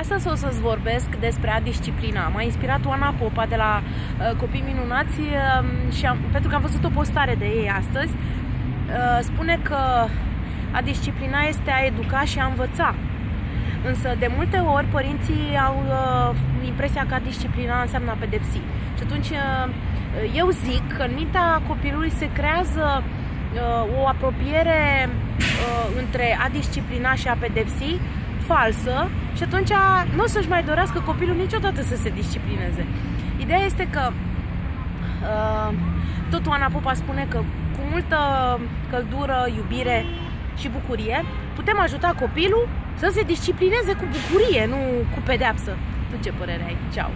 Astăzi o să-ți vorbesc despre a disciplina. M-a inspirat Oana Popa de la uh, Copii Minunați uh, și am, pentru că am văzut o postare de ei astăzi. Uh, spune că a disciplina este a educa și a învăța. Însă de multe ori părinții au uh, impresia că a disciplina înseamnă a pedepsi. Și atunci uh, eu zic că în mintea copilului se creează uh, o apropiere uh, între a disciplina și a pedepsi falsă și atunci nu o să-și mai dorească copilul niciodată să se disciplineze. Ideea este că uh, tot Oana Popa spune că cu multă căldură, iubire și bucurie putem ajuta copilul să se disciplineze cu bucurie, nu cu pedeapsă. Tu ce părere ai? Ceau!